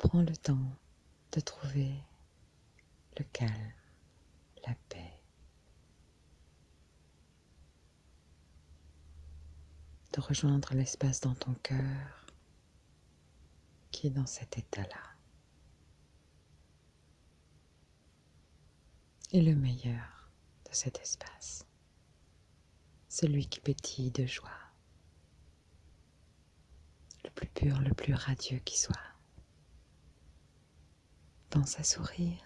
Prends le temps de trouver le calme, la paix. De rejoindre l'espace dans ton cœur qui est dans cet état-là. Et le meilleur de cet espace, celui qui pétille de joie, le plus pur, le plus radieux qui soit. Pense à sourire.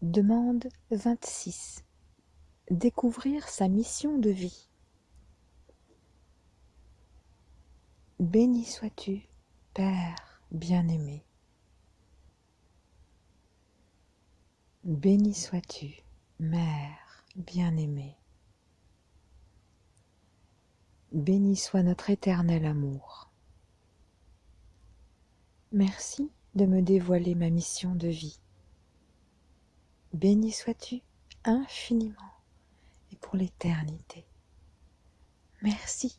Demande 26. Découvrir sa mission de vie. Béni sois-tu, Père bien-aimé. Béni sois-tu, Mère bien-aimée. Béni soit notre éternel amour. Merci de me dévoiler ma mission de vie. Béni sois-tu infiniment et pour l'éternité. Merci